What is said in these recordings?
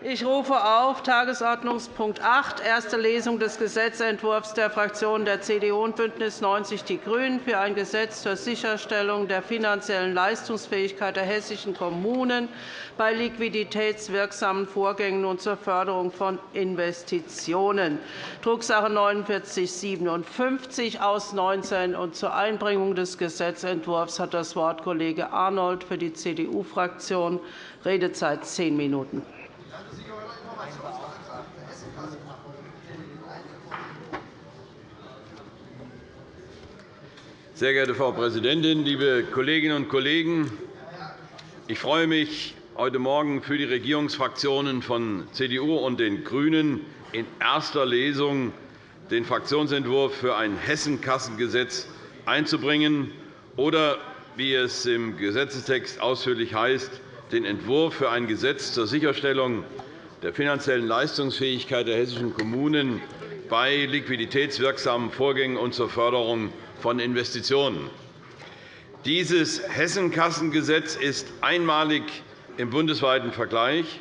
Ich rufe auf Tagesordnungspunkt 8, erste Lesung des Gesetzentwurfs der Fraktionen der CDU und BÜNDNIS 90 die GRÜNEN für ein Gesetz zur Sicherstellung der finanziellen Leistungsfähigkeit der hessischen Kommunen bei liquiditätswirksamen Vorgängen und zur Förderung von Investitionen, Drucksache 49 /57 aus 19. Und zur Einbringung des Gesetzentwurfs hat das Wort Kollege Arnold für die CDU-Fraktion. Redezeit zehn Minuten. Sehr geehrte Frau Präsidentin, liebe Kolleginnen und Kollegen! Ich freue mich, heute Morgen für die Regierungsfraktionen von CDU und den GRÜNEN in erster Lesung den Fraktionsentwurf für ein Hessenkassengesetz einzubringen oder, wie es im Gesetzestext ausführlich heißt, den Entwurf für ein Gesetz zur Sicherstellung der finanziellen Leistungsfähigkeit der hessischen Kommunen bei liquiditätswirksamen Vorgängen und zur Förderung von Investitionen. Dieses Hessenkassengesetz ist einmalig im bundesweiten Vergleich,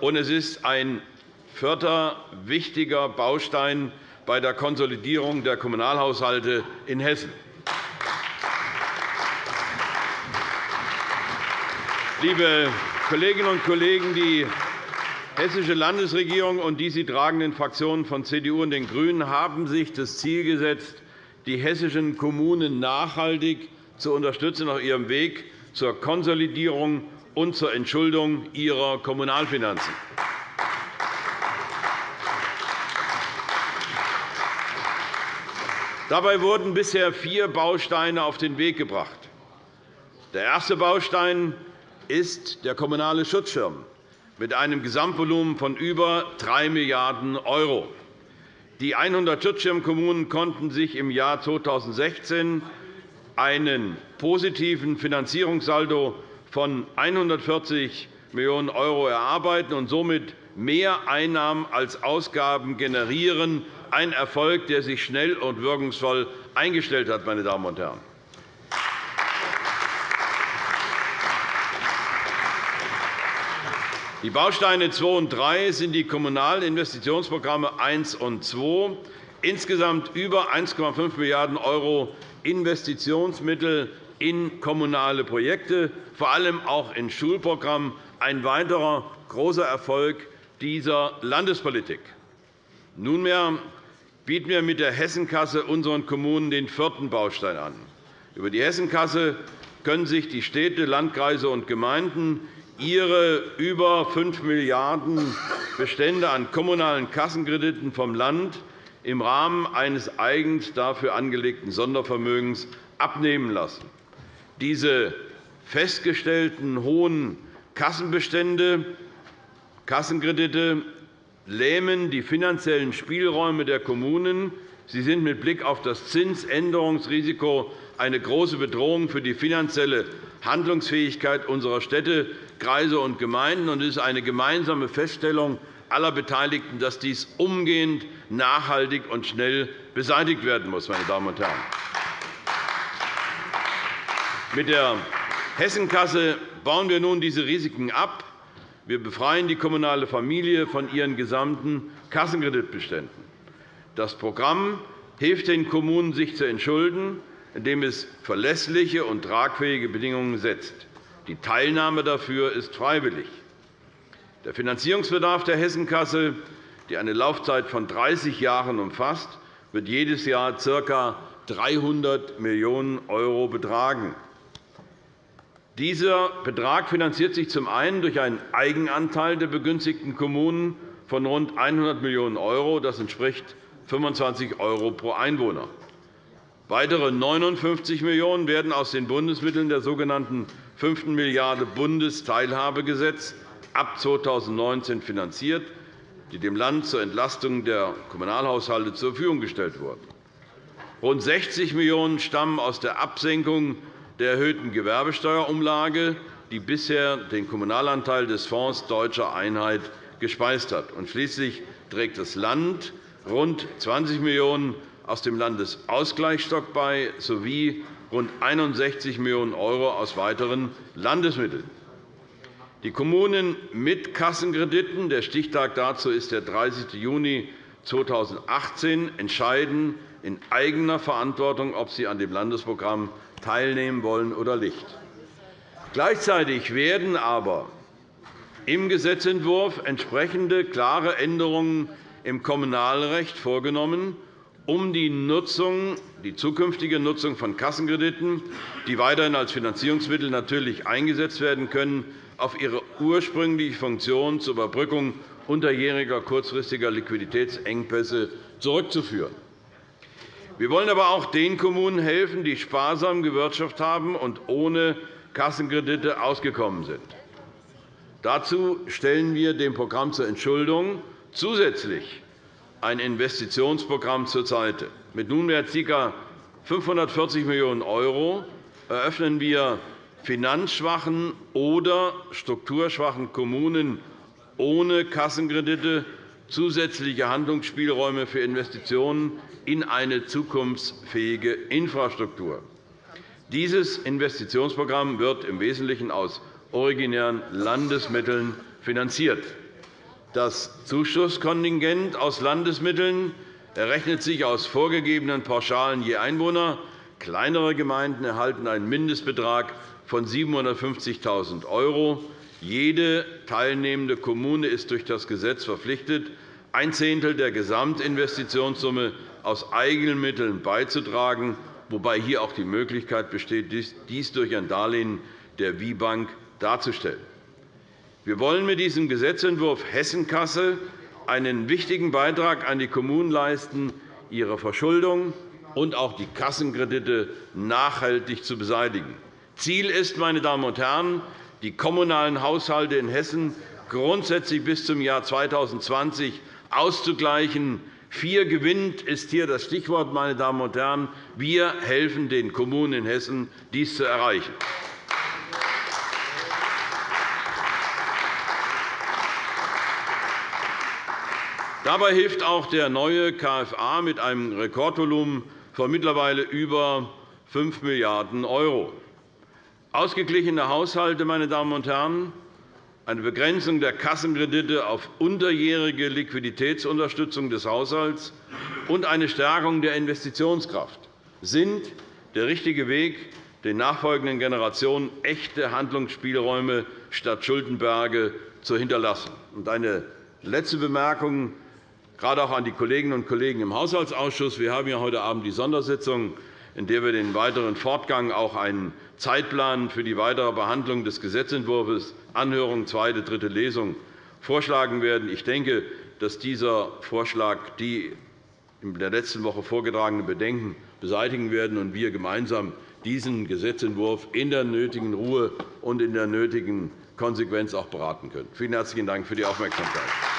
und es ist ein vierter wichtiger Baustein bei der Konsolidierung der Kommunalhaushalte in Hessen. Liebe Kolleginnen und Kollegen, die Hessische Landesregierung und die sie tragenden Fraktionen von CDU und den GRÜNEN haben sich das Ziel gesetzt, die hessischen Kommunen nachhaltig zu unterstützen auf ihrem Weg zur Konsolidierung und zur Entschuldung ihrer Kommunalfinanzen. Dabei wurden bisher vier Bausteine auf den Weg gebracht. Der erste Baustein ist der kommunale Schutzschirm mit einem Gesamtvolumen von über 3 Milliarden €. Die 100 Schutzschirmkommunen konnten sich im Jahr 2016 einen positiven Finanzierungssaldo von 140 Millionen € erarbeiten und somit mehr Einnahmen als Ausgaben generieren, ein Erfolg, der sich schnell und wirkungsvoll eingestellt hat. Meine Damen und Herren. Die Bausteine 2 und 3 sind die Kommunalen Investitionsprogramme 1 und 2. Insgesamt über 1,5 Milliarden € Investitionsmittel in kommunale Projekte, vor allem auch in Schulprogrammen, ein weiterer großer Erfolg dieser Landespolitik. Nunmehr bieten wir mit der Hessenkasse unseren Kommunen den vierten Baustein an. Über die Hessenkasse können sich die Städte, Landkreise und Gemeinden ihre über 5 Milliarden € Bestände an kommunalen Kassenkrediten vom Land im Rahmen eines eigens dafür angelegten Sondervermögens abnehmen lassen. Diese festgestellten hohen Kassenbestände, Kassenkredite lähmen die finanziellen Spielräume der Kommunen. Sie sind mit Blick auf das Zinsänderungsrisiko eine große Bedrohung für die finanzielle Handlungsfähigkeit unserer Städte, Kreise und Gemeinden. Es ist eine gemeinsame Feststellung aller Beteiligten, dass dies umgehend, nachhaltig und schnell beseitigt werden muss. Meine Damen und Herren. Mit der Hessenkasse bauen wir nun diese Risiken ab. Wir befreien die kommunale Familie von ihren gesamten Kassenkreditbeständen. Das Programm hilft den Kommunen, sich zu entschulden, indem es verlässliche und tragfähige Bedingungen setzt. Die Teilnahme dafür ist freiwillig. Der Finanzierungsbedarf der Hessenkasse, die eine Laufzeit von 30 Jahren umfasst, wird jedes Jahr ca. 300 Millionen € betragen. Dieser Betrag finanziert sich zum einen durch einen Eigenanteil der begünstigten Kommunen von rund 100 Millionen €. Das entspricht 25 € pro Einwohner. Weitere 59 Millionen € werden aus den Bundesmitteln der sogenannten fünften Milliarde Bundesteilhabegesetz ab 2019 finanziert, die dem Land zur Entlastung der Kommunalhaushalte zur Verfügung gestellt wurden. Rund 60 Millionen € stammen aus der Absenkung der erhöhten Gewerbesteuerumlage, die bisher den Kommunalanteil des Fonds Deutscher Einheit gespeist hat. schließlich trägt das Land rund 20 Millionen € aus dem Landesausgleichsstock bei sowie rund 61 Millionen € aus weiteren Landesmitteln. Die Kommunen mit Kassenkrediten – der Stichtag dazu ist der 30. Juni 2018 – entscheiden in eigener Verantwortung, ob sie an dem Landesprogramm teilnehmen wollen oder nicht. Gleichzeitig werden aber im Gesetzentwurf entsprechende klare Änderungen im Kommunalrecht vorgenommen, um die, Nutzung, die zukünftige Nutzung von Kassenkrediten, die weiterhin als Finanzierungsmittel natürlich eingesetzt werden können, auf ihre ursprüngliche Funktion zur Überbrückung unterjähriger kurzfristiger Liquiditätsengpässe zurückzuführen. Wir wollen aber auch den Kommunen helfen, die sparsam gewirtschaftet haben und ohne Kassenkredite ausgekommen sind. Dazu stellen wir dem Programm zur Entschuldung zusätzlich ein Investitionsprogramm zur Seite. Mit nunmehr ca. 540 Millionen € eröffnen wir finanzschwachen oder strukturschwachen Kommunen ohne Kassenkredite zusätzliche Handlungsspielräume für Investitionen in eine zukunftsfähige Infrastruktur. Dieses Investitionsprogramm wird im Wesentlichen aus originären Landesmitteln finanziert. Das Zuschusskontingent aus Landesmitteln errechnet sich aus vorgegebenen Pauschalen je Einwohner. Kleinere Gemeinden erhalten einen Mindestbetrag von 750.000 €. Jede teilnehmende Kommune ist durch das Gesetz verpflichtet, ein Zehntel der Gesamtinvestitionssumme aus eigenen Mitteln beizutragen wobei hier auch die Möglichkeit besteht, dies durch ein Darlehen der WIBank darzustellen. Wir wollen mit diesem Gesetzentwurf Hessenkasse einen wichtigen Beitrag an die Kommunen leisten, ihre Verschuldung und auch die Kassenkredite nachhaltig zu beseitigen. Ziel ist, meine Damen und Herren, die kommunalen Haushalte in Hessen grundsätzlich bis zum Jahr 2020 auszugleichen, Vier gewinnt ist hier das Stichwort, meine Damen und Herren. Wir helfen den Kommunen in Hessen, dies zu erreichen. Dabei hilft auch der neue KFA mit einem Rekordvolumen von mittlerweile über 5 Milliarden €. Ausgeglichene Haushalte, meine Damen und Herren, eine Begrenzung der Kassenkredite auf unterjährige Liquiditätsunterstützung des Haushalts und eine Stärkung der Investitionskraft sind der richtige Weg, den nachfolgenden Generationen echte Handlungsspielräume statt Schuldenberge zu hinterlassen. Eine letzte Bemerkung, gerade auch an die Kolleginnen und Kollegen im Haushaltsausschuss. Wir haben ja heute Abend die Sondersitzung, in der wir den weiteren Fortgang auch einen Zeitplan für die weitere Behandlung des Gesetzentwurfs Anhörung, zweite, dritte Lesung vorschlagen werden. Ich denke, dass dieser Vorschlag die in der letzten Woche vorgetragenen Bedenken beseitigen werden und wir gemeinsam diesen Gesetzentwurf in der nötigen Ruhe und in der nötigen Konsequenz auch beraten können. Vielen herzlichen Dank für die Aufmerksamkeit.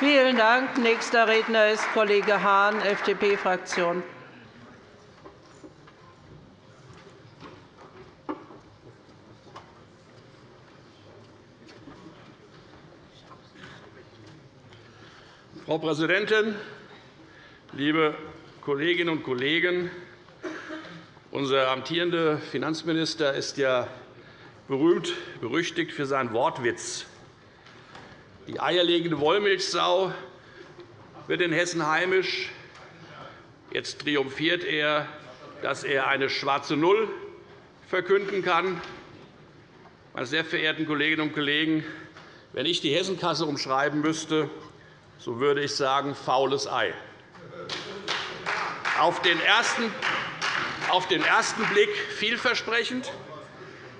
Vielen Dank. Nächster Redner ist Kollege Hahn, FDP-Fraktion. Frau Präsidentin, liebe Kolleginnen und Kollegen! Unser amtierender Finanzminister ist ja berühmt berüchtigt für seinen Wortwitz. Die eierlegende Wollmilchsau wird in Hessen heimisch. Jetzt triumphiert er, dass er eine schwarze Null verkünden kann. Meine sehr verehrten Kolleginnen und Kollegen, wenn ich die Hessenkasse umschreiben müsste, so würde ich sagen, faules Ei. Auf den ersten, auf den ersten Blick vielversprechend.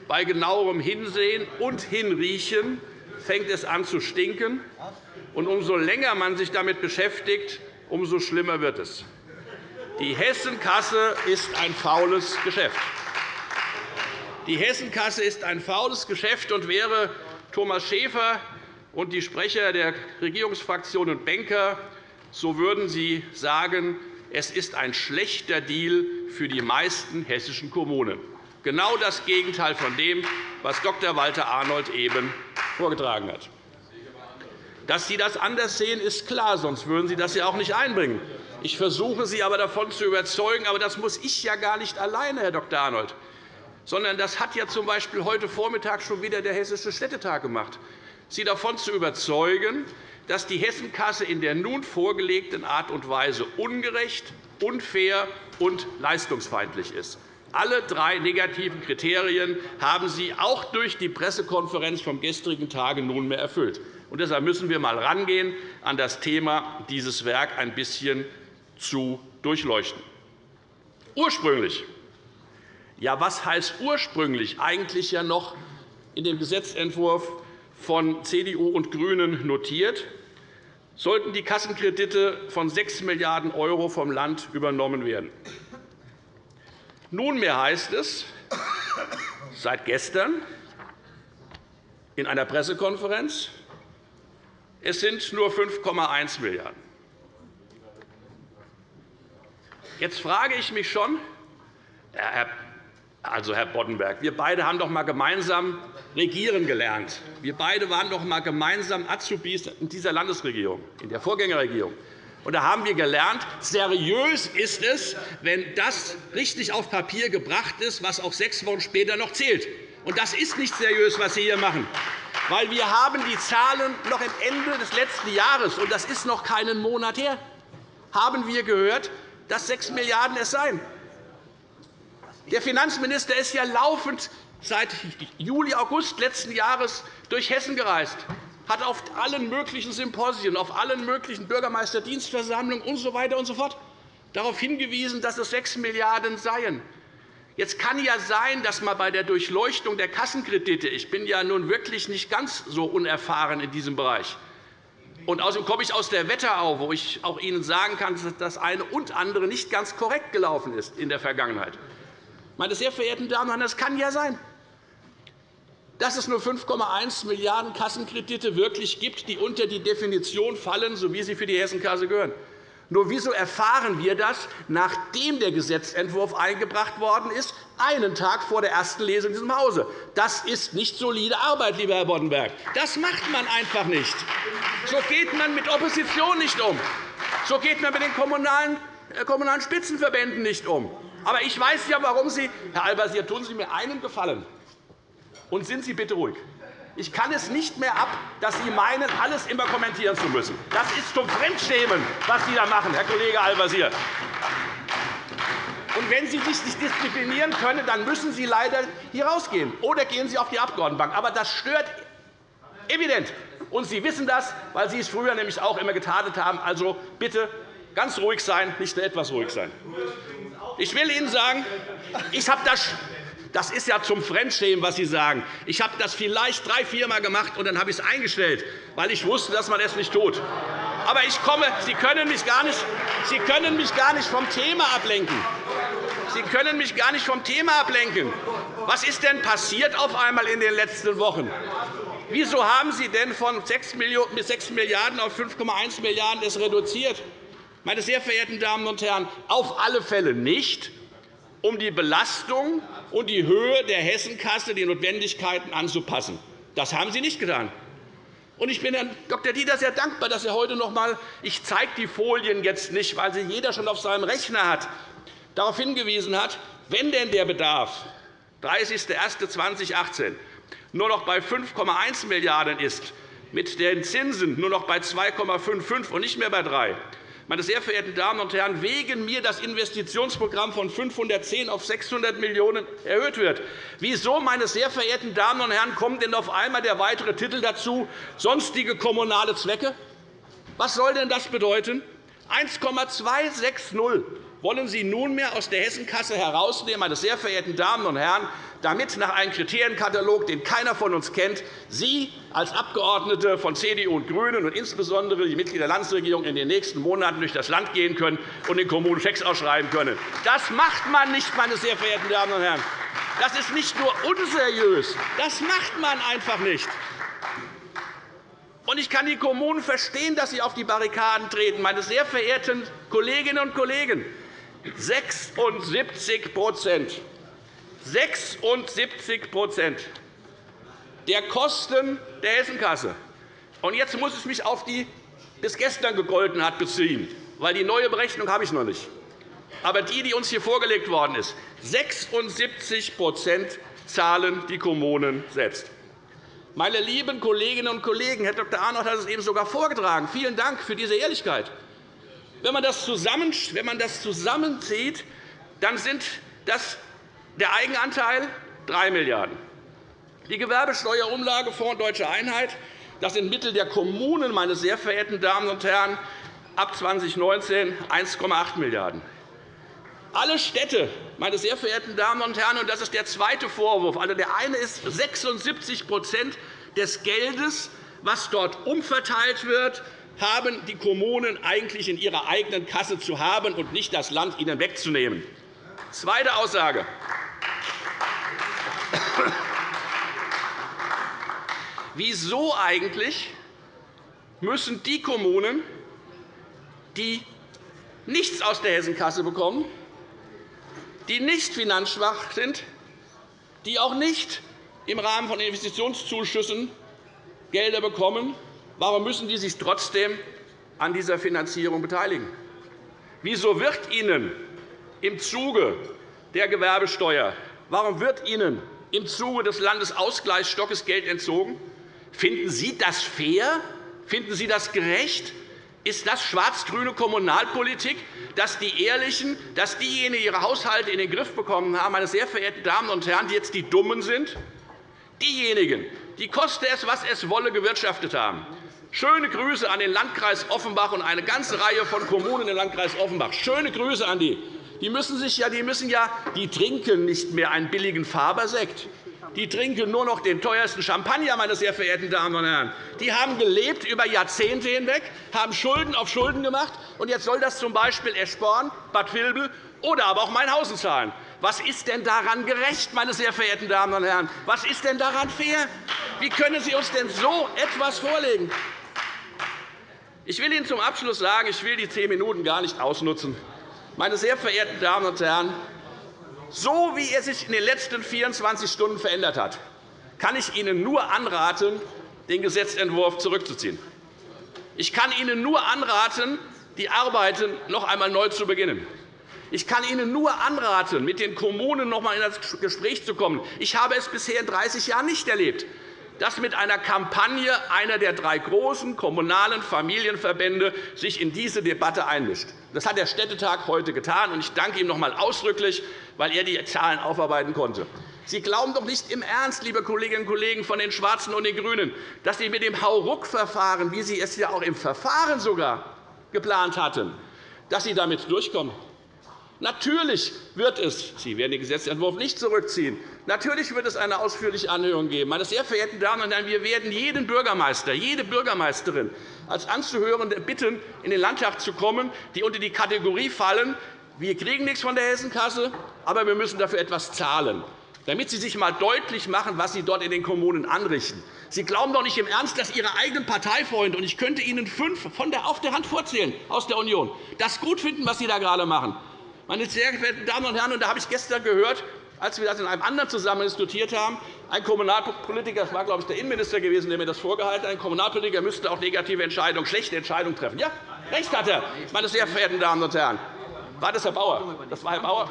Bei genauerem Hinsehen und Hinriechen fängt es an zu stinken. Und umso länger man sich damit beschäftigt, umso schlimmer wird es. Die Hessenkasse ist ein faules Geschäft. Die Hessenkasse ist ein faules Geschäft und wäre Thomas Schäfer und die Sprecher der Regierungsfraktionen und Banker, so würden sie sagen, es ist ein schlechter Deal für die meisten hessischen Kommunen. Genau das Gegenteil von dem, was Dr. Walter Arnold eben vorgetragen hat. Dass Sie das anders sehen, ist klar, sonst würden Sie das ja auch nicht einbringen. Ich versuche Sie aber davon zu überzeugen, aber das muss ich ja gar nicht alleine, Herr Dr. Arnold, sondern das hat ja z. B. heute Vormittag schon wieder der Hessische Städtetag gemacht, Sie davon zu überzeugen, dass die Hessenkasse in der nun vorgelegten Art und Weise ungerecht, unfair und leistungsfeindlich ist. Alle drei negativen Kriterien haben Sie auch durch die Pressekonferenz vom gestrigen Tage nunmehr erfüllt. Und deshalb müssen wir einmal rangehen, an das Thema dieses Werk ein bisschen zu durchleuchten. Ursprünglich ja, was heißt ursprünglich? Eigentlich ja noch in dem Gesetzentwurf von CDU und GRÜNEN notiert, sollten die Kassenkredite von 6 Milliarden € vom Land übernommen werden. Nunmehr heißt es seit gestern in einer Pressekonferenz, es sind nur 5,1 Milliarden €. Jetzt frage ich mich schon, Herr also, Herr Boddenberg, wir beide haben doch einmal gemeinsam regieren gelernt. Wir beide waren doch einmal gemeinsam Azubis in dieser Landesregierung, in der Vorgängerregierung. Und da haben wir gelernt, seriös ist es, wenn das richtig auf Papier gebracht ist, was auch sechs Wochen später noch zählt. Und das ist nicht seriös, was Sie hier machen. Weil wir haben die Zahlen noch am Ende des letzten Jahres, und das ist noch keinen Monat her, haben wir gehört, dass 6 Milliarden € es seien. Der Finanzminister ist ja laufend seit Juli, August letzten Jahres durch Hessen gereist, hat auf allen möglichen Symposien, auf allen möglichen Bürgermeisterdienstversammlungen usw. Und so fort darauf hingewiesen, dass es 6 Milliarden € seien. Jetzt kann ja sein, dass man bei der Durchleuchtung der Kassenkredite – ich bin ja nun wirklich nicht ganz so unerfahren in diesem Bereich, und außerdem komme ich aus der Wetterau, wo ich auch Ihnen sagen kann, dass das eine und andere nicht ganz korrekt gelaufen ist in der Vergangenheit. Meine sehr verehrten Damen und Herren, es kann ja sein, dass es nur 5,1 Milliarden € Kassenkredite wirklich gibt, die unter die Definition fallen, so wie sie für die Hessenkasse gehören. Nur wieso erfahren wir das, nachdem der Gesetzentwurf eingebracht worden ist, einen Tag vor der ersten Lesung in diesem Hause? Das ist nicht solide Arbeit, lieber Herr Boddenberg. Das macht man einfach nicht. So geht man mit Opposition nicht um. So geht man mit den kommunalen äh, Spitzenverbänden nicht um. Aber ich weiß ja, warum Sie, Herr Al-Wazir, tun Sie mir einen Gefallen, und sind Sie bitte ruhig. Ich kann es nicht mehr ab, dass Sie meinen, alles immer kommentieren zu müssen. Das ist zum Fremdschämen, was Sie da machen, Herr Kollege Al-Wazir. Und wenn Sie sich nicht disziplinieren können, dann müssen Sie leider hier rausgehen. Oder gehen Sie auf die Abgeordnetenbank. Aber das stört evident. Und Sie wissen das, weil Sie es früher nämlich auch immer getadelt haben. Also bitte ganz ruhig sein, nicht nur etwas ruhig sein. Ich will Ihnen sagen, ich habe das das ist ja zum Fremdschämen, was Sie sagen. Ich habe das vielleicht drei, vier Mal gemacht, und dann habe ich es eingestellt, weil ich wusste, dass man es nicht tut. Aber ich komme, Sie können mich gar nicht, Sie können mich gar nicht vom Thema ablenken. Sie können mich gar nicht vom Thema ablenken. Was ist denn passiert auf einmal in den letzten Wochen? Wieso haben Sie denn von 6 Milliarden € auf 5,1 Milliarden € reduziert? Meine sehr verehrten Damen und Herren, auf alle Fälle nicht, um die Belastung und die Höhe der Hessenkasse den Notwendigkeiten anzupassen. Das haben Sie nicht getan. Ich bin Herrn Dr. Dieter sehr dankbar, dass er heute noch einmal – ich zeige die Folien jetzt nicht, weil sie jeder schon auf seinem Rechner hat – darauf hingewiesen hat, wenn denn der Bedarf 30.01.2018 nur noch bei 5,1 Milliarden € ist, mit den Zinsen nur noch bei 2,55 und nicht mehr bei 3, meine sehr verehrten Damen und Herren, wegen mir das Investitionsprogramm von 510 auf 600 Millionen € erhöht wird. Wieso, meine sehr verehrten Damen und Herren, kommt denn auf einmal der weitere Titel dazu, sonstige kommunale Zwecke? Was soll denn das bedeuten? 1,260 wollen Sie nunmehr aus der Hessenkasse herausnehmen, meine sehr verehrten Damen und Herren, damit nach einem Kriterienkatalog, den keiner von uns kennt, Sie als Abgeordnete von CDU und GRÜNEN und insbesondere die Mitglieder der Landesregierung in den nächsten Monaten durch das Land gehen können und den Kommunen Schecks ausschreiben können. Das macht man nicht, meine sehr verehrten Damen und Herren. Das ist nicht nur unseriös, das macht man einfach nicht. Ich kann die Kommunen verstehen, dass sie auf die Barrikaden treten. Meine sehr verehrten Kolleginnen und Kollegen, 76 76 der Kosten der Hessenkasse. Und jetzt muss ich mich auf die bis gestern gegolten hat beziehen. weil die neue Berechnung habe ich noch nicht. Aber die, die uns hier vorgelegt worden ist, 76% zahlen die Kommunen selbst. Meine lieben Kolleginnen und Kollegen, Herr Dr. Arnold hat es eben sogar vorgetragen. Vielen Dank für diese Ehrlichkeit. Wenn man das, zusammenzieht, dann sind das der Eigenanteil 3 Milliarden €. Die Gewerbesteuerumlagefonds Deutsche Einheit das sind Mittel der Kommunen, meine sehr verehrten Damen und Herren, ab 2019 1,8 Milliarden €. Alle Städte, meine sehr verehrten Damen und Herren, und das ist der zweite Vorwurf. Also der eine ist 76% des Geldes, was dort umverteilt wird, haben die Kommunen eigentlich in ihrer eigenen Kasse zu haben und nicht das Land ihnen wegzunehmen. Zweite Aussage. Wieso eigentlich müssen die Kommunen, die nichts aus der Hessenkasse bekommen, die nicht finanzschwach sind, die auch nicht im Rahmen von Investitionszuschüssen Gelder bekommen, warum müssen die sich trotzdem an dieser Finanzierung beteiligen? Wieso wird ihnen im Zuge der Gewerbesteuer, warum wird ihnen im Zuge des Landesausgleichsstockes Geld entzogen? Finden Sie das fair? Finden Sie das gerecht? Ist das schwarz-grüne Kommunalpolitik, dass die Ehrlichen, dass diejenigen ihre Haushalte in den Griff bekommen haben, meine sehr verehrten Damen und Herren, die jetzt die Dummen sind? Diejenigen, die koste es, was es wolle, gewirtschaftet haben. Schöne Grüße an den Landkreis Offenbach und eine ganze Reihe von Kommunen im Landkreis Offenbach. Schöne Grüße an die. Die müssen, sich ja, die müssen ja, die trinken nicht mehr einen billigen Fabersekt die trinken nur noch den teuersten Champagner, meine sehr verehrten Damen und Herren. Die haben gelebt über Jahrzehnte hinweg, haben Schulden auf Schulden gemacht, und jetzt soll das z. B. Eschborn, Bad Vilbel oder aber auch Mainhausen zahlen. Was ist denn daran gerecht, meine sehr verehrten Damen und Herren? Was ist denn daran fair? Wie können Sie uns denn so etwas vorlegen? Ich will Ihnen zum Abschluss sagen, ich will die zehn Minuten gar nicht ausnutzen. Meine sehr verehrten Damen und Herren, so wie er sich in den letzten 24 Stunden verändert hat, kann ich Ihnen nur anraten, den Gesetzentwurf zurückzuziehen. Ich kann Ihnen nur anraten, die Arbeiten noch einmal neu zu beginnen. Ich kann Ihnen nur anraten, mit den Kommunen noch einmal in das Gespräch zu kommen. Ich habe es bisher in 30 Jahren nicht erlebt, dass mit einer Kampagne einer der drei großen kommunalen Familienverbände sich in diese Debatte einmischt. Das hat der Städtetag heute getan, und ich danke ihm noch einmal ausdrücklich, weil er die Zahlen aufarbeiten konnte. Sie glauben doch nicht im Ernst, liebe Kolleginnen und Kollegen von den Schwarzen und den GRÜNEN, dass Sie mit dem Hauruck-Verfahren, wie Sie es ja auch im Verfahren sogar geplant hatten, dass Sie damit durchkommen. Natürlich wird es, Sie werden den Gesetzentwurf nicht zurückziehen, natürlich wird es eine ausführliche Anhörung geben. Meine sehr verehrten Damen und Herren, wir werden jeden Bürgermeister, jede Bürgermeisterin als Anzuhörende bitten, in den Landtag zu kommen, die unter die Kategorie fallen, wir kriegen nichts von der Hessenkasse, aber wir müssen dafür etwas zahlen, damit Sie sich einmal deutlich machen, was Sie dort in den Kommunen anrichten. Sie glauben doch nicht im Ernst, dass Ihre eigenen Parteifreunde, und ich könnte Ihnen fünf von der auf der Hand vorzählen aus der Union, das gut finden, was Sie da gerade machen. Meine sehr verehrten Damen und Herren, und da habe ich gestern gehört, als wir das in einem anderen Zusammenhang diskutiert haben, ein Kommunalpolitiker, das war, glaube ich, der Innenminister gewesen, der mir das vorgehalten hat, ein Kommunalpolitiker müsste auch negative Entscheidungen, schlechte Entscheidungen treffen. Ja, recht hat er, meine sehr verehrten Damen und Herren. War das Herr Bauer? Das war Herr Bauer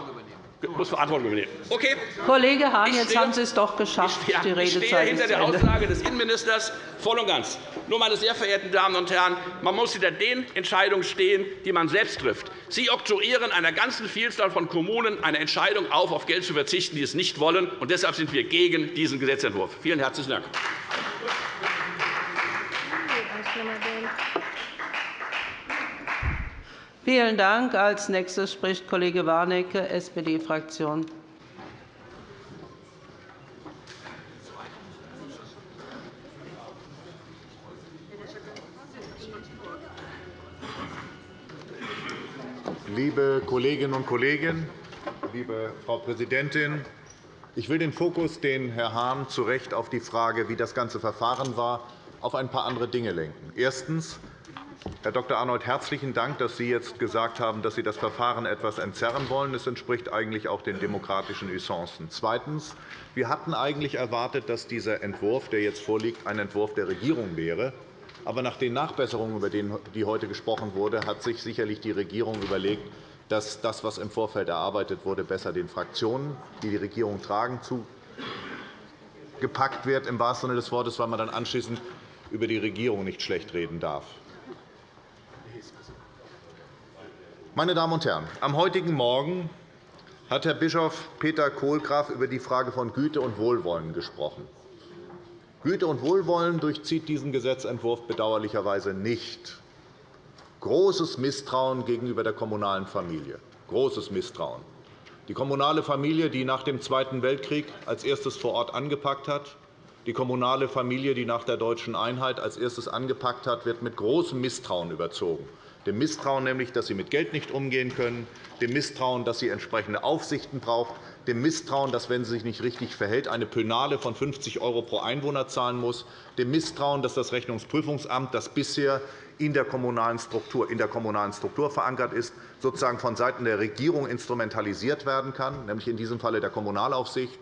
muss Verantwortung übernehmen. Okay. Kollege Hahn, jetzt haben Sie es doch geschafft. Ich stehe, ich stehe hinter der Aussage des Innenministers voll und ganz. Nur, meine sehr verehrten Damen und Herren, man muss hinter den Entscheidungen stehen, die man selbst trifft. Sie oktroyieren einer ganzen Vielzahl von Kommunen eine Entscheidung auf, auf Geld zu verzichten, die es nicht wollen. Und deshalb sind wir gegen diesen Gesetzentwurf. Vielen herzlichen Dank. Vielen Dank. Als nächstes spricht Kollege Warnecke, SPD-Fraktion. Liebe Kolleginnen und Kollegen, liebe Frau Präsidentin! Ich will den Fokus, den Herr Hahn zu Recht auf die Frage, wie das ganze Verfahren war, auf ein paar andere Dinge lenken. Erstens. Herr Dr. Arnold, herzlichen Dank, dass Sie jetzt gesagt haben, dass Sie das Verfahren etwas entzerren wollen. Das entspricht eigentlich auch den demokratischen Usancen. Zweitens. Wir hatten eigentlich erwartet, dass dieser Entwurf, der jetzt vorliegt, ein Entwurf der Regierung wäre. Aber nach den Nachbesserungen, über die heute gesprochen wurde, hat sich sicherlich die Regierung überlegt, dass das, was im Vorfeld erarbeitet wurde, besser den Fraktionen, die die Regierung tragen, zugepackt wird, im wahrsten Sinne des Wortes, weil man dann anschließend über die Regierung nicht schlecht reden darf. Meine Damen und Herren, am heutigen Morgen hat Herr Bischof Peter Kohlgraf über die Frage von Güte und Wohlwollen gesprochen. Güte und Wohlwollen durchzieht diesen Gesetzentwurf bedauerlicherweise nicht. Großes Misstrauen gegenüber der kommunalen Familie. Großes Misstrauen. Die kommunale Familie, die nach dem Zweiten Weltkrieg als erstes vor Ort angepackt hat, die kommunale Familie, die nach der deutschen Einheit als erstes angepackt hat, wird mit großem Misstrauen überzogen dem Misstrauen nämlich, dass sie mit Geld nicht umgehen können, dem Misstrauen, dass sie entsprechende Aufsichten braucht, dem Misstrauen, dass, wenn sie sich nicht richtig verhält, eine Pönale von 50 € pro Einwohner zahlen muss, dem Misstrauen, dass das Rechnungsprüfungsamt, das bisher in der kommunalen Struktur, in der kommunalen Struktur verankert ist, sozusagen vonseiten der Regierung instrumentalisiert werden kann, nämlich in diesem Falle der Kommunalaufsicht.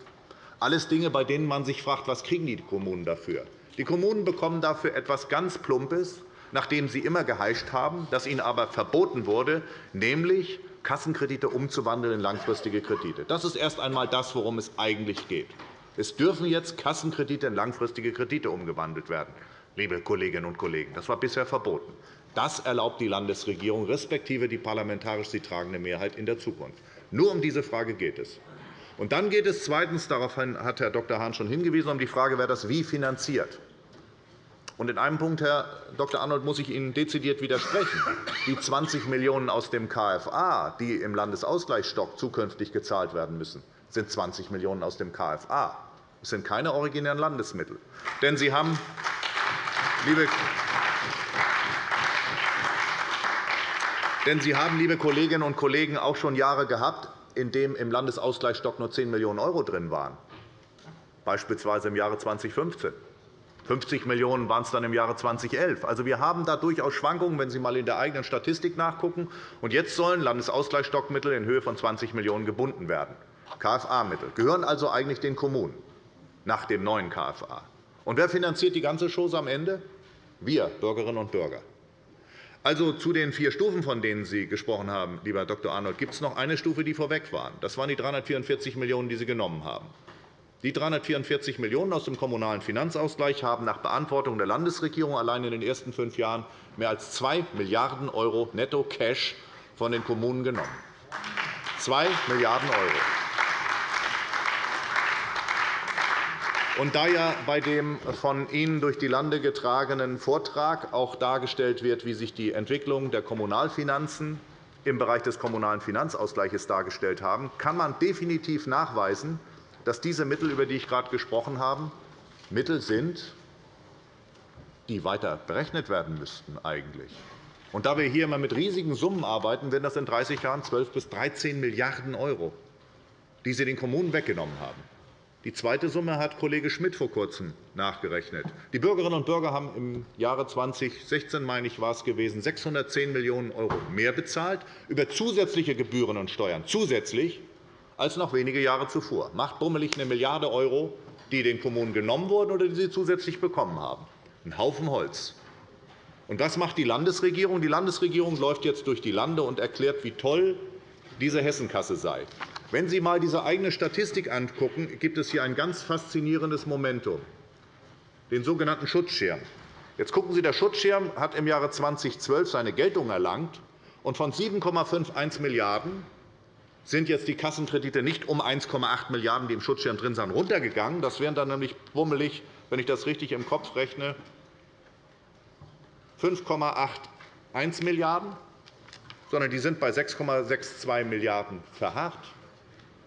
Alles Dinge, bei denen man sich fragt, was kriegen die Kommunen dafür? Die Kommunen bekommen dafür etwas ganz Plumpes, nachdem Sie immer geheischt haben, das Ihnen aber verboten wurde, nämlich Kassenkredite umzuwandeln in langfristige Kredite. Das ist erst einmal das, worum es eigentlich geht. Es dürfen jetzt Kassenkredite in langfristige Kredite umgewandelt werden, liebe Kolleginnen und Kollegen. Das war bisher verboten. Das erlaubt die Landesregierung respektive die parlamentarisch sie tragende Mehrheit in der Zukunft. Nur um diese Frage geht es. Und dann geht es zweitens, darauf hat Herr Dr. Hahn schon hingewiesen, um die Frage, wer das wie finanziert. Und in einem Punkt, Herr Dr. Arnold, muss ich Ihnen dezidiert widersprechen. Die 20 Millionen € aus dem KFA, die im Landesausgleichsstock zukünftig gezahlt werden müssen, sind 20 Millionen € aus dem KFA. Das sind keine originären Landesmittel. Denn Sie haben, liebe denn Sie haben, liebe Kolleginnen und Kollegen, auch schon Jahre gehabt, in denen im Landesausgleichsstock nur 10 Millionen € drin waren, beispielsweise im Jahre 2015. 50 Millionen € waren es dann im Jahre 2011. Also, wir haben da durchaus Schwankungen, wenn Sie einmal in der eigenen Statistik nachgucken. Und jetzt sollen Landesausgleichsstockmittel in Höhe von 20 Millionen € gebunden werden. KFA-Mittel gehören also eigentlich den Kommunen nach dem neuen KFA. Und wer finanziert die ganze Chose am Ende? Wir, Bürgerinnen und Bürger. Also zu den vier Stufen, von denen Sie gesprochen haben, lieber Dr. Arnold, gibt es noch eine Stufe, die vorweg war. Das waren die 344 Millionen €, die Sie genommen haben. Die 344 Millionen € aus dem Kommunalen Finanzausgleich haben nach Beantwortung der Landesregierung allein in den ersten fünf Jahren mehr als 2 Milliarden € Netto-Cash von den Kommunen genommen. 2 Milliarden €. Und da ja bei dem von Ihnen durch die Lande getragenen Vortrag auch dargestellt wird, wie sich die Entwicklung der Kommunalfinanzen im Bereich des Kommunalen Finanzausgleichs dargestellt haben, kann man definitiv nachweisen, dass diese Mittel, über die ich gerade gesprochen habe, Mittel sind, die weiter berechnet werden müssten. Eigentlich. Und da wir hier immer mit riesigen Summen arbeiten, werden das in 30 Jahren 12 bis 13 Milliarden €, die Sie den Kommunen weggenommen haben. Die zweite Summe hat Kollege Schmidt vor Kurzem nachgerechnet. Die Bürgerinnen und Bürger haben im Jahre 2016 meine ich, war es gewesen, 610 Millionen € mehr bezahlt über zusätzliche Gebühren und Steuern. Zusätzlich als noch wenige Jahre zuvor. Macht bummelig eine Milliarde €, die den Kommunen genommen wurden oder die sie zusätzlich bekommen haben. Ein Haufen Holz. Und was macht die Landesregierung? Die Landesregierung läuft jetzt durch die Lande und erklärt, wie toll diese Hessenkasse sei. Wenn Sie einmal diese eigene Statistik angucken, gibt es hier ein ganz faszinierendes Momentum, den sogenannten Schutzschirm. Jetzt gucken Sie, der Schutzschirm hat im Jahre 2012 seine Geltung erlangt, und von 7,51 Milliarden € sind jetzt die Kassenkredite nicht um 1,8 Milliarden €, die im Schutzschirm drin sind, runtergegangen. Das wären dann nämlich bummelig, wenn ich das richtig im Kopf rechne, 5,81 Milliarden €, sondern die sind bei 6,62 Milliarden € verharrt.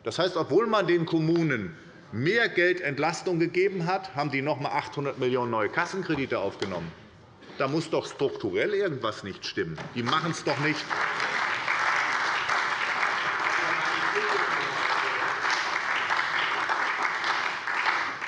Das heißt, obwohl man den Kommunen mehr Geld Entlastung gegeben hat, haben die noch einmal 800 Millionen € neue Kassenkredite aufgenommen. Da muss doch strukturell irgendwas nicht stimmen. Die machen es doch nicht.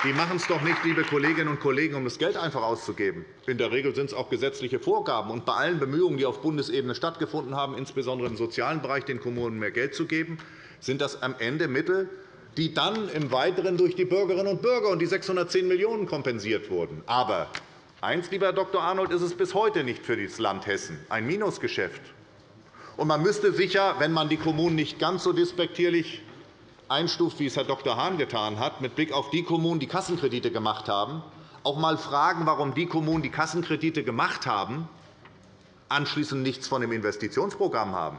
Die machen es doch nicht, liebe Kolleginnen und Kollegen, um das Geld einfach auszugeben. In der Regel sind es auch gesetzliche Vorgaben. Und bei allen Bemühungen, die auf Bundesebene stattgefunden haben, insbesondere im sozialen Bereich, den Kommunen mehr Geld zu geben, sind das am Ende Mittel, die dann im Weiteren durch die Bürgerinnen und Bürger und die 610 Millionen € kompensiert wurden. Aber Eins, lieber Herr Dr. Arnold, ist es bis heute nicht für das Land Hessen ein Minusgeschäft. Und man müsste sicher, wenn man die Kommunen nicht ganz so despektierlich einstuft, wie es Herr Dr. Hahn getan hat, mit Blick auf die Kommunen, die Kassenkredite gemacht haben, auch einmal fragen, warum die Kommunen, die Kassenkredite gemacht haben, anschließend nichts von dem Investitionsprogramm haben.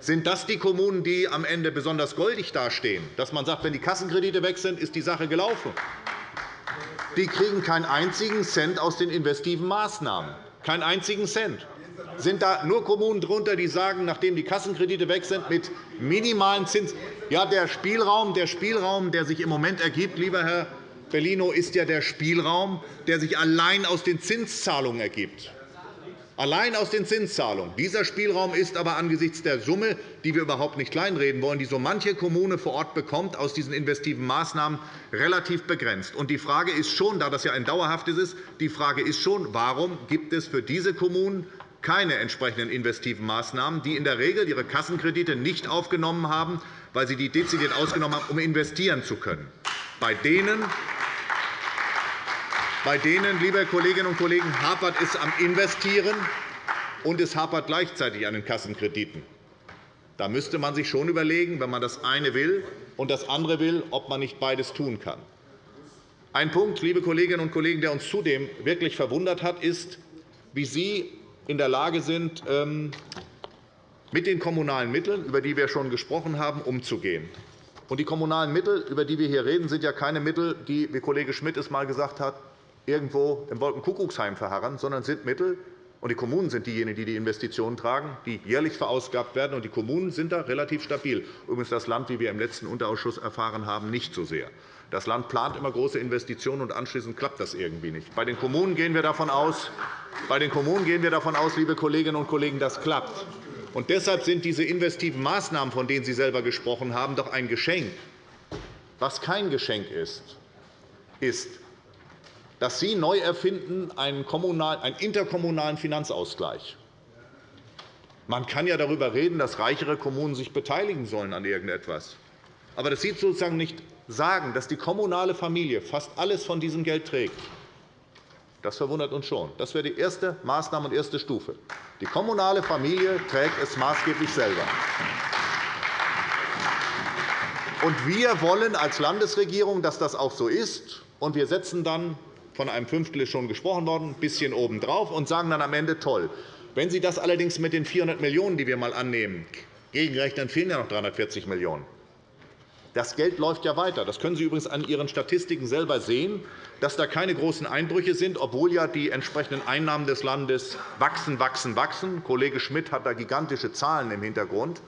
Sind das die Kommunen, die am Ende besonders goldig dastehen, dass man sagt, wenn die Kassenkredite weg sind, ist die Sache gelaufen? Die kriegen keinen einzigen Cent aus den investiven Maßnahmen. Keinen einzigen Cent. Sind da nur Kommunen darunter, die sagen, nachdem die Kassenkredite weg sind, mit minimalen Zins. Ja, der Spielraum, der Spielraum, der sich im Moment ergibt, lieber Herr Bellino, ist ja der Spielraum, der sich allein aus den Zinszahlungen ergibt allein aus den Zinszahlungen. Dieser Spielraum ist aber angesichts der Summe, die wir überhaupt nicht kleinreden wollen, die so manche Kommune vor Ort bekommt aus diesen investiven Maßnahmen, relativ begrenzt. Und die Frage ist schon, da das ja ein dauerhaftes ist, die Frage ist schon, warum gibt es für diese Kommunen keine entsprechenden investiven Maßnahmen, die in der Regel ihre Kassenkredite nicht aufgenommen haben, weil sie die dezidiert ausgenommen haben, um investieren zu können. Bei denen bei denen, liebe Kolleginnen und Kollegen, hapert es am Investieren, und es hapert gleichzeitig an den Kassenkrediten. Da müsste man sich schon überlegen, wenn man das eine will und das andere will, ob man nicht beides tun kann. Ein Punkt, liebe Kolleginnen und Kollegen, der uns zudem wirklich verwundert hat, ist, wie Sie in der Lage sind, ähm, mit den kommunalen Mitteln, über die wir schon gesprochen haben, umzugehen. die kommunalen Mittel, über die wir hier reden, sind ja keine Mittel, die, wie Kollege Schmidt es einmal gesagt hat, irgendwo im Wolkenkuckucksheim verharren, sondern sind Mittel, und die Kommunen sind diejenigen, die die Investitionen tragen, die jährlich verausgabt werden. Und die Kommunen sind da relativ stabil. Übrigens das Land, wie wir im letzten Unterausschuss erfahren haben, nicht so sehr. Das Land plant immer große Investitionen, und anschließend klappt das irgendwie nicht. Bei den Kommunen gehen wir davon aus, bei den Kommunen gehen wir davon aus liebe Kolleginnen und Kollegen, das klappt. Und deshalb sind diese investiven Maßnahmen, von denen Sie selber gesprochen haben, doch ein Geschenk. Was kein Geschenk ist, ist, dass Sie neu erfinden einen, einen interkommunalen Finanzausgleich. Man kann ja darüber reden, dass reichere Kommunen sich beteiligen sollen an irgendetwas. Aber das Sie sozusagen nicht sagen, dass die kommunale Familie fast alles von diesem Geld trägt. Das verwundert uns schon. Das wäre die erste Maßnahme und erste Stufe. Die kommunale Familie trägt es maßgeblich selber. Und wir wollen als Landesregierung, dass das auch so ist. Und wir setzen dann von einem Fünftel ist schon gesprochen worden, ein bisschen obendrauf und sagen dann am Ende, toll. Wenn Sie das allerdings mit den 400 Millionen €, die wir einmal annehmen, gegenrechnen, fehlen ja noch 340 Millionen €. Das Geld läuft ja weiter. Das können Sie übrigens an Ihren Statistiken selber sehen, dass da keine großen Einbrüche sind, obwohl ja die entsprechenden Einnahmen des Landes wachsen, wachsen, wachsen. Kollege Schmidt hat da gigantische Zahlen im Hintergrund.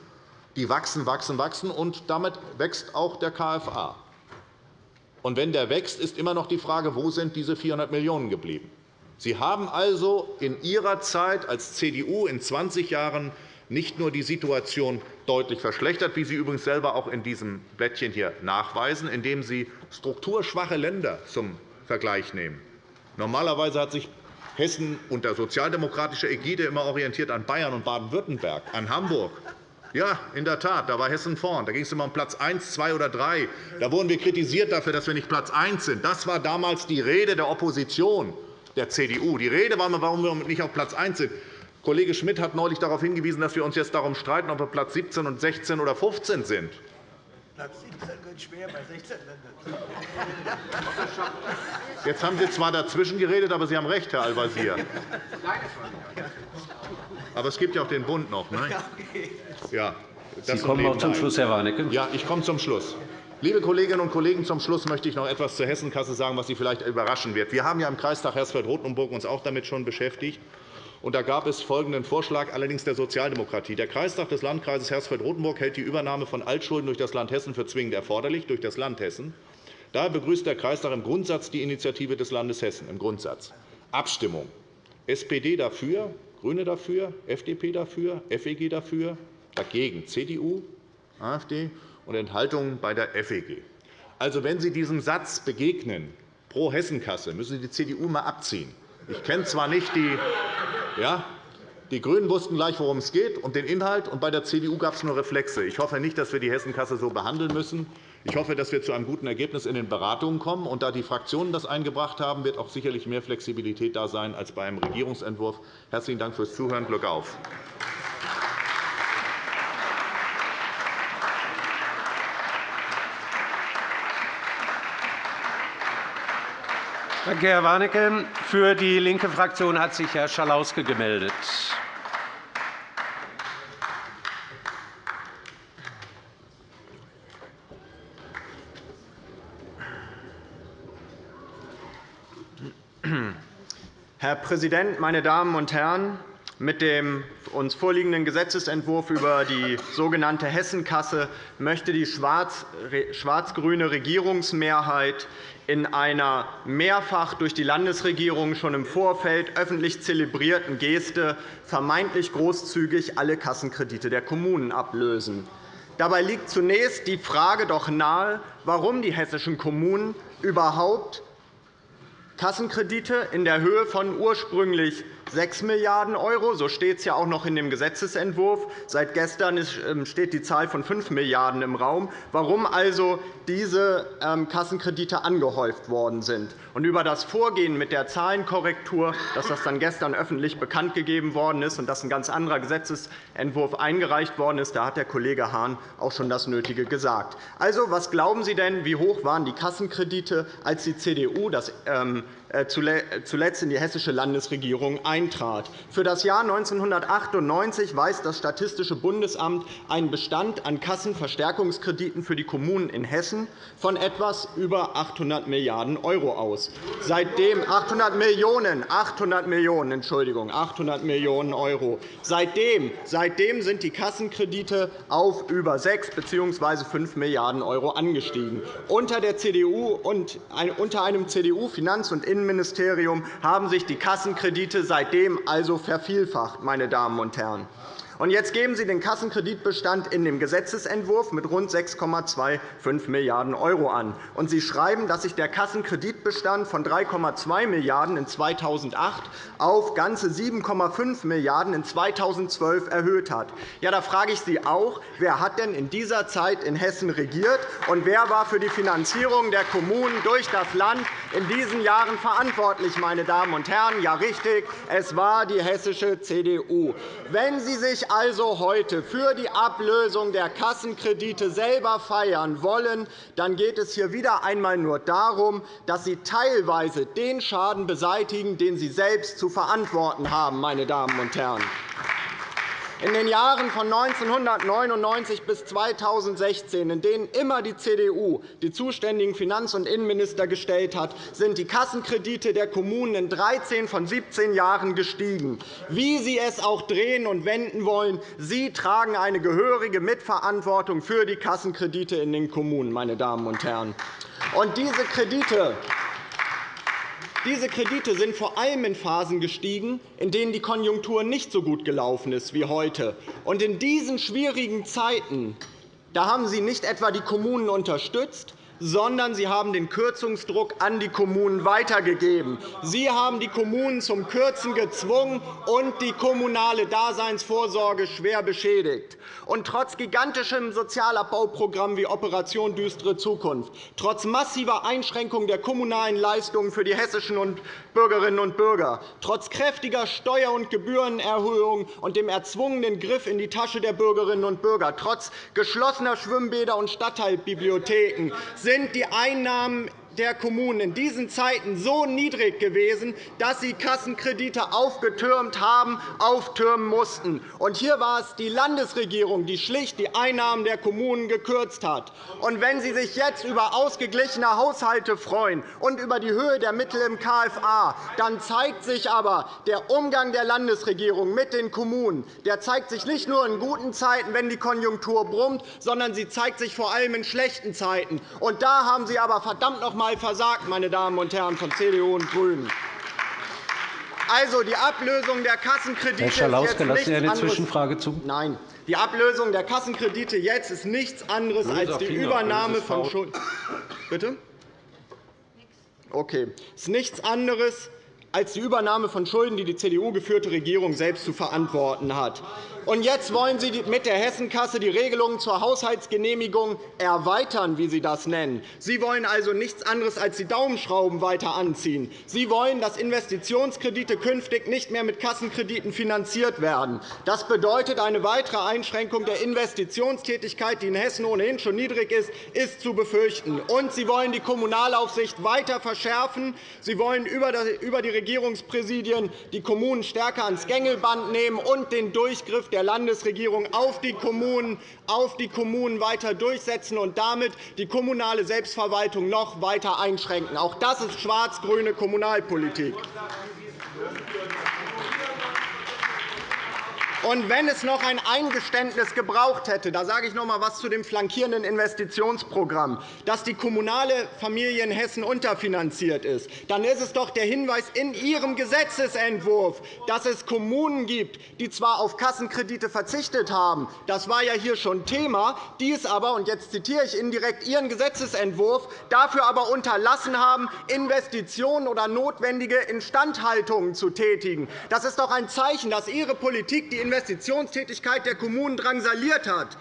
Die wachsen, wachsen, wachsen, und damit wächst auch der KFA. Und wenn der wächst, ist immer noch die Frage, wo sind diese 400 Millionen € geblieben? Sie haben also in Ihrer Zeit als CDU in 20 Jahren nicht nur die Situation deutlich verschlechtert, wie Sie übrigens selber auch in diesem Blättchen hier nachweisen, indem Sie strukturschwache Länder zum Vergleich nehmen. Normalerweise hat sich Hessen unter sozialdemokratischer Ägide immer orientiert an Bayern und Baden-Württemberg, an Hamburg, ja, in der Tat, da war Hessen vorn. Da ging es immer um Platz 1, 2 oder 3. Da wurden wir kritisiert dafür, dass wir nicht Platz 1 sind. Das war damals die Rede der Opposition der CDU. Die Rede war, warum wir nicht auf Platz 1 sind. Kollege Schmidt hat neulich darauf hingewiesen, dass wir uns jetzt darum streiten, ob wir Platz 17 und 16 oder 15 sind. Platz 17 wird schwer bei 16 Ländern. Jetzt haben Sie zwar dazwischen geredet, aber Sie haben recht, Herr Al-Wazir. Aber es gibt ja auch den Bund noch. Ne? Ja, Sie kommen auch zum Schluss, Herr Warnecke. Ja, ich komme zum Schluss. Liebe Kolleginnen und Kollegen, zum Schluss möchte ich noch etwas zur Hessenkasse sagen, was Sie vielleicht überraschen wird. Wir haben ja im Kreistag Hersfeld-Rotenburg uns auch damit schon beschäftigt. Und da gab es folgenden Vorschlag, allerdings der Sozialdemokratie. Der Kreistag des Landkreises Hersfeld-Rotenburg hält die Übernahme von Altschulden durch das Land Hessen für zwingend erforderlich, durch das Land Hessen. Daher begrüßt der Kreistag im Grundsatz die Initiative des Landes Hessen. Im Grundsatz. Abstimmung. SPD dafür, GRÜNE dafür, FDP dafür, FEG dafür, dagegen CDU, AfD und Enthaltungen bei der FEG. Also, wenn Sie diesem Satz begegnen, pro Hessenkasse, müssen Sie die CDU einmal abziehen. Ich kenne zwar nicht die, ja, die GRÜNEN wussten gleich, worum es geht, und den Inhalt, und bei der CDU gab es nur Reflexe. Ich hoffe nicht, dass wir die Hessenkasse so behandeln müssen. Ich hoffe, dass wir zu einem guten Ergebnis in den Beratungen kommen. Und da die Fraktionen das eingebracht haben, wird auch sicherlich mehr Flexibilität da sein als beim Regierungsentwurf. Herzlichen Dank fürs Zuhören. Glück auf! Danke, Herr Warnecke. Für die linke Fraktion hat sich Herr Schalauske gemeldet. Herr Präsident, meine Damen und Herren! Mit dem uns vorliegenden Gesetzentwurf über die sogenannte Hessenkasse möchte die schwarz-grüne Regierungsmehrheit in einer mehrfach durch die Landesregierung schon im Vorfeld öffentlich zelebrierten Geste vermeintlich großzügig alle Kassenkredite der Kommunen ablösen. Dabei liegt zunächst die Frage doch nahe, warum die hessischen Kommunen überhaupt Kassenkredite in der Höhe von ursprünglich 6 Milliarden €, so steht es ja auch noch in dem Gesetzentwurf. Seit gestern ähm, steht die Zahl von 5 Milliarden € im Raum. Warum also diese ähm, Kassenkredite angehäuft worden sind. Und über das Vorgehen mit der Zahlenkorrektur, dass das dann gestern öffentlich bekannt gegeben worden ist und dass ein ganz anderer Gesetzentwurf eingereicht worden ist, da hat der Kollege Hahn auch schon das Nötige gesagt. Also, was glauben Sie denn, wie hoch waren die Kassenkredite, als die CDU das ähm, äh, zuletzt in die hessische Landesregierung eintrat. Für das Jahr 1998 weist das Statistische Bundesamt einen Bestand an Kassenverstärkungskrediten für die Kommunen in Hessen von etwas über 800 Milliarden € aus. Seitdem 800 Millionen, 800 Millionen, Entschuldigung, 800 Millionen €. Seitdem, seitdem sind die Kassenkredite auf über 6 bzw. 5 Milliarden € angestiegen. Unter der CDU und unter einem CDU-Finanz- und Innenministerium haben sich die Kassenkredite seitdem also vervielfacht. Meine Damen und Herren. Und jetzt geben Sie den Kassenkreditbestand in dem Gesetzentwurf mit rund 6,25 Milliarden € an. Und Sie schreiben, dass sich der Kassenkreditbestand von 3,2 Milliarden € in 2008 auf ganze 7,5 Milliarden € in 2012 erhöht hat. Ja, da frage ich Sie auch, wer hat denn in dieser Zeit in Hessen regiert, und wer war für die Finanzierung der Kommunen durch das Land in diesen Jahren verantwortlich, meine Damen und Herren? Ja, richtig, es war die hessische CDU. Wenn Sie sich also heute für die Ablösung der Kassenkredite selber feiern wollen, dann geht es hier wieder einmal nur darum, dass Sie teilweise den Schaden beseitigen, den Sie selbst zu verantworten haben. Meine Damen und Herren. In den Jahren von 1999 bis 2016, in denen immer die CDU die zuständigen Finanz- und Innenminister gestellt hat, sind die Kassenkredite der Kommunen in 13 von 17 Jahren gestiegen. Wie Sie es auch drehen und wenden wollen, Sie tragen eine gehörige Mitverantwortung für die Kassenkredite in den Kommunen. Meine Damen und Herren. Und diese Kredite diese Kredite sind vor allem in Phasen gestiegen, in denen die Konjunktur nicht so gut gelaufen ist wie heute. In diesen schwierigen Zeiten haben Sie nicht etwa die Kommunen unterstützt, sondern Sie haben den Kürzungsdruck an die Kommunen weitergegeben. Sie haben die Kommunen zum Kürzen gezwungen und die kommunale Daseinsvorsorge schwer beschädigt. Und trotz gigantischem Sozialabbauprogramm wie Operation Düstere Zukunft, trotz massiver Einschränkung der kommunalen Leistungen für die hessischen Bürgerinnen und Bürger, trotz kräftiger Steuer- und Gebührenerhöhungen und dem erzwungenen Griff in die Tasche der Bürgerinnen und Bürger, trotz geschlossener Schwimmbäder und Stadtteilbibliotheken sind die Einnahmen der Kommunen in diesen Zeiten so niedrig gewesen, dass sie Kassenkredite aufgetürmt haben, auftürmen mussten. Und hier war es die Landesregierung, die schlicht die Einnahmen der Kommunen gekürzt hat. Und wenn Sie sich jetzt über ausgeglichene Haushalte freuen und über die Höhe der Mittel im KFA, dann zeigt sich aber der Umgang der Landesregierung mit den Kommunen. Der zeigt sich nicht nur in guten Zeiten, wenn die Konjunktur brummt, sondern sie zeigt sich vor allem in schlechten Zeiten. Und da haben Sie aber verdammt noch einmal versagt, meine Damen und Herren von CDU und GRÜNEN. Also, die Ablösung der Kassenkredite Herr Schalauske, lassen Sie eine Zwischenfrage zu? Nein. Die Ablösung der Kassenkredite jetzt ist nichts anderes als die Übernahme von Schulden. Bitte? Okay. Es ist nichts anderes als die Übernahme von Schulden, die die CDU-geführte Regierung selbst zu verantworten hat. Und jetzt wollen Sie mit der Hessenkasse die Regelungen zur Haushaltsgenehmigung erweitern, wie Sie das nennen. Sie wollen also nichts anderes als die Daumenschrauben weiter anziehen. Sie wollen, dass Investitionskredite künftig nicht mehr mit Kassenkrediten finanziert werden. Das bedeutet, eine weitere Einschränkung der Investitionstätigkeit, die in Hessen ohnehin schon niedrig ist, ist zu befürchten. Und Sie wollen die Kommunalaufsicht weiter verschärfen. Sie wollen über die Regierungspräsidien die Kommunen stärker ans Gängelband nehmen und den Durchgriff der Landesregierung auf die Kommunen, auf die Kommunen weiter durchsetzen und damit die kommunale Selbstverwaltung noch weiter einschränken. Auch das ist schwarz-grüne Kommunalpolitik. Und wenn es noch ein Eingeständnis gebraucht hätte, da sage ich noch einmal etwas zu dem flankierenden Investitionsprogramm, dass die kommunale Familie in Hessen unterfinanziert ist, dann ist es doch der Hinweis in Ihrem Gesetzentwurf, dass es Kommunen gibt, die zwar auf Kassenkredite verzichtet haben, das war ja hier schon Thema, die es aber, und jetzt zitiere ich indirekt Ihren Gesetzentwurf, dafür aber unterlassen haben, Investitionen oder notwendige Instandhaltungen zu tätigen. Das ist doch ein Zeichen, dass Ihre Politik die Investitionstätigkeit der Kommunen drangsaliert hat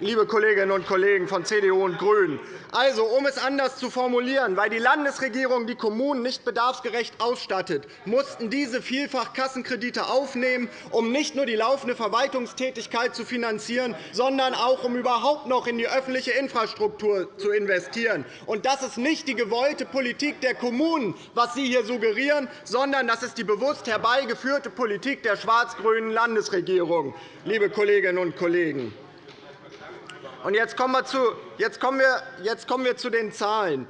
liebe Kolleginnen und Kollegen von CDU und GRÜNEN. Also, um es anders zu formulieren, weil die Landesregierung die Kommunen nicht bedarfsgerecht ausstattet, mussten diese vielfach Kassenkredite aufnehmen, um nicht nur die laufende Verwaltungstätigkeit zu finanzieren, sondern auch, um überhaupt noch in die öffentliche Infrastruktur zu investieren. Und das ist nicht die gewollte Politik der Kommunen, was Sie hier suggerieren, sondern das ist die bewusst herbeigeführte Politik der schwarz-grünen Landesregierung. Liebe Kolleginnen und Kollegen. Und jetzt kommen, wir zu, jetzt, kommen wir, jetzt kommen wir zu den Zahlen.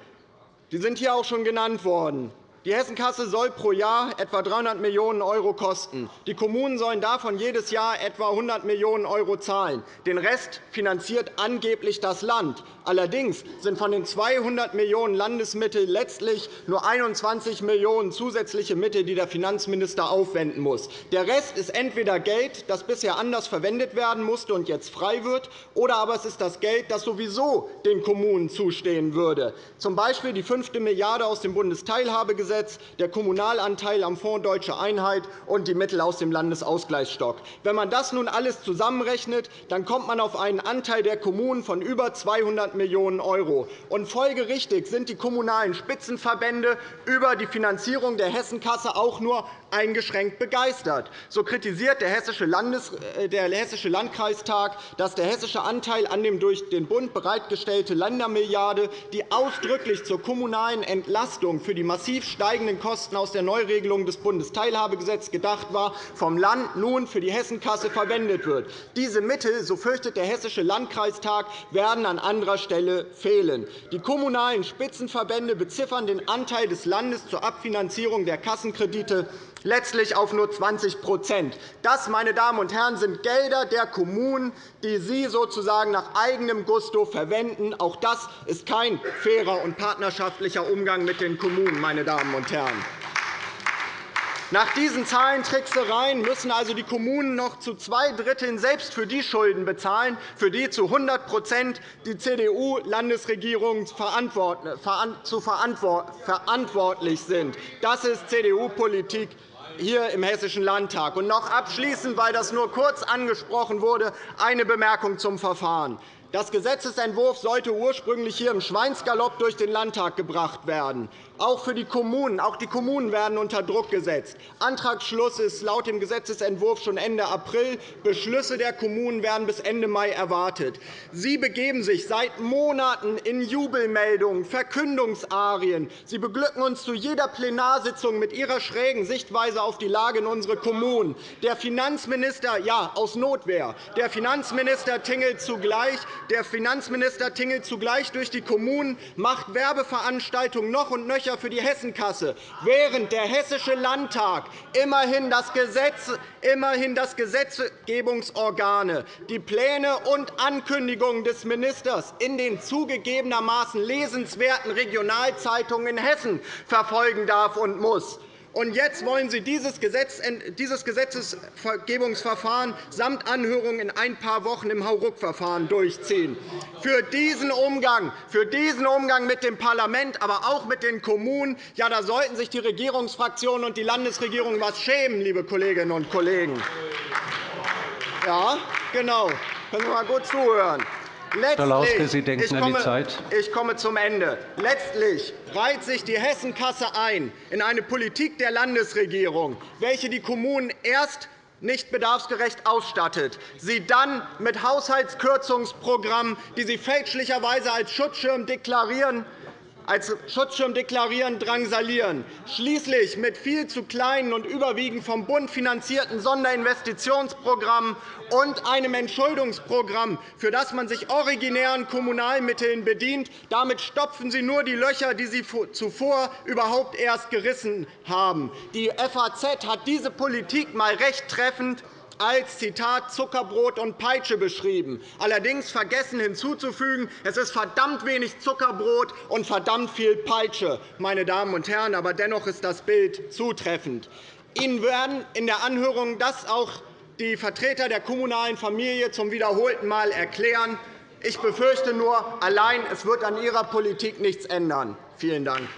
Die sind hier auch schon genannt worden. Die Hessenkasse soll pro Jahr etwa 300 Millionen € kosten. Die Kommunen sollen davon jedes Jahr etwa 100 Millionen € zahlen. Den Rest finanziert angeblich das Land. Allerdings sind von den 200 Millionen € Landesmittel letztlich nur 21 Millionen € zusätzliche Mittel, die der Finanzminister aufwenden muss. Der Rest ist entweder Geld, das bisher anders verwendet werden musste und jetzt frei wird, oder aber es ist das Geld, das sowieso den Kommunen zustehen würde, z. B. die fünfte Milliarde € aus dem Bundesteilhabegesetz, der Kommunalanteil am Fonds Deutsche Einheit und die Mittel aus dem Landesausgleichsstock. Wenn man das nun alles zusammenrechnet, dann kommt man auf einen Anteil der Kommunen von über 200 Millionen €. Folgerichtig sind die Kommunalen Spitzenverbände über die Finanzierung der Hessenkasse auch nur eingeschränkt begeistert. So kritisiert der Hessische, Landes äh, der Hessische Landkreistag, dass der hessische Anteil an dem durch den Bund bereitgestellte Ländermilliarde, die ausdrücklich zur kommunalen Entlastung für die massiv steigenden Kosten aus der Neuregelung des Bundesteilhabegesetzes gedacht war, vom Land nun für die Hessenkasse verwendet wird. Diese Mittel, so fürchtet der Hessische Landkreistag, werden an anderer Stelle fehlen. Die kommunalen Spitzenverbände beziffern den Anteil des Landes zur Abfinanzierung der Kassenkredite letztlich auf nur 20% Das, meine Damen und Herren, sind Gelder der Kommunen, die Sie sozusagen nach eigenem Gusto verwenden. Auch das ist kein fairer und partnerschaftlicher Umgang mit den Kommunen. Meine Damen und Herren. Nach diesen Zahlentricksereien müssen also die Kommunen noch zu zwei Dritteln selbst für die Schulden bezahlen, für die zu 100% die CDU-Landesregierungen verantwortlich sind. Das ist CDU-Politik hier im Hessischen Landtag. Und noch abschließend, weil das nur kurz angesprochen wurde, eine Bemerkung zum Verfahren. Das Gesetzentwurf sollte ursprünglich hier im Schweinsgalopp durch den Landtag gebracht werden. Auch für die Kommunen. Auch die Kommunen werden unter Druck gesetzt. Antragsschluss ist laut dem Gesetzentwurf schon Ende April. Beschlüsse der Kommunen werden bis Ende Mai erwartet. Sie begeben sich seit Monaten in Jubelmeldungen, Verkündungsarien. Sie beglücken uns zu jeder Plenarsitzung mit Ihrer schrägen Sichtweise auf die Lage in unseren Kommunen. Der Finanzminister, ja, aus Notwehr, der Finanzminister tingelt zugleich, der Finanzminister tingelt zugleich durch die Kommunen, macht Werbeveranstaltungen noch und nöcher für die Hessenkasse, während der Hessische Landtag immerhin das, Gesetz, immerhin das Gesetzgebungsorgane, die Pläne und Ankündigungen des Ministers in den zugegebenermaßen lesenswerten Regionalzeitungen in Hessen verfolgen darf und muss. Und jetzt wollen Sie dieses Gesetzgebungsverfahren samt Anhörung in ein paar Wochen im Hauruck-Verfahren durchziehen. Für diesen, Umgang, für diesen Umgang mit dem Parlament, aber auch mit den Kommunen, ja, da sollten sich die Regierungsfraktionen und die Landesregierung etwas schämen, liebe Kolleginnen und Kollegen. Ja, genau. Können Sie mal gut zuhören. Schalauske, Sie denken ich komme, komme, an die Zeit. Ich komme zum Ende. Letztlich reiht sich die Hessenkasse ein in eine Politik der Landesregierung, welche die Kommunen erst nicht bedarfsgerecht ausstattet, sie dann mit Haushaltskürzungsprogrammen, die sie fälschlicherweise als Schutzschirm deklarieren, als Schutzschirm deklarieren, drangsalieren, schließlich mit viel zu kleinen und überwiegend vom Bund finanzierten Sonderinvestitionsprogrammen und einem Entschuldungsprogramm, für das man sich originären Kommunalmitteln bedient. Damit stopfen Sie nur die Löcher, die Sie zuvor überhaupt erst gerissen haben. Die FAZ hat diese Politik einmal recht treffend als Zitat Zuckerbrot und Peitsche beschrieben. Allerdings vergessen hinzuzufügen, es ist verdammt wenig Zuckerbrot und verdammt viel Peitsche, meine Damen und Herren. Aber dennoch ist das Bild zutreffend. Ihnen werden in der Anhörung das auch die Vertreter der kommunalen Familie zum wiederholten Mal erklären. Ich befürchte nur, allein es wird an Ihrer Politik nichts ändern. Vielen Dank.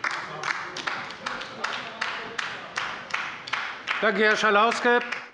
Danke, Herr Schalauske.